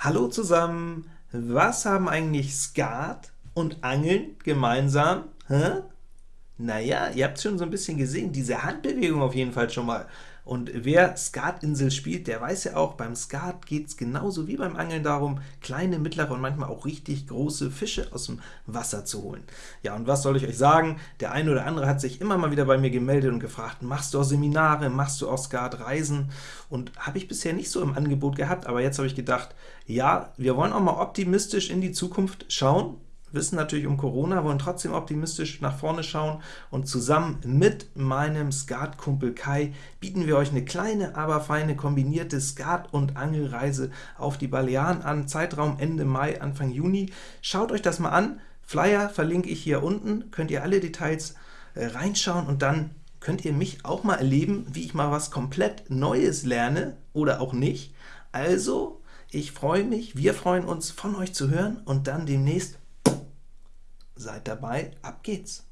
Hallo zusammen! Was haben eigentlich Skat und Angeln gemeinsam? Hä? Naja, ihr habt schon so ein bisschen gesehen, diese Handbewegung auf jeden Fall schon mal. Und wer Skatinsel spielt, der weiß ja auch, beim Skat geht es genauso wie beim Angeln darum, kleine, mittlere und manchmal auch richtig große Fische aus dem Wasser zu holen. Ja, und was soll ich euch sagen? Der eine oder andere hat sich immer mal wieder bei mir gemeldet und gefragt, machst du auch Seminare, machst du auch Skatreisen? Und habe ich bisher nicht so im Angebot gehabt, aber jetzt habe ich gedacht, ja, wir wollen auch mal optimistisch in die Zukunft schauen, wissen natürlich um Corona, wollen trotzdem optimistisch nach vorne schauen und zusammen mit meinem Skatkumpel Kai bieten wir euch eine kleine, aber feine kombinierte Skat- und Angelreise auf die Balearen an, Zeitraum Ende Mai, Anfang Juni. Schaut euch das mal an, Flyer verlinke ich hier unten, könnt ihr alle Details äh, reinschauen und dann könnt ihr mich auch mal erleben, wie ich mal was komplett Neues lerne oder auch nicht. Also, ich freue mich, wir freuen uns, von euch zu hören und dann demnächst Seid dabei, ab geht's!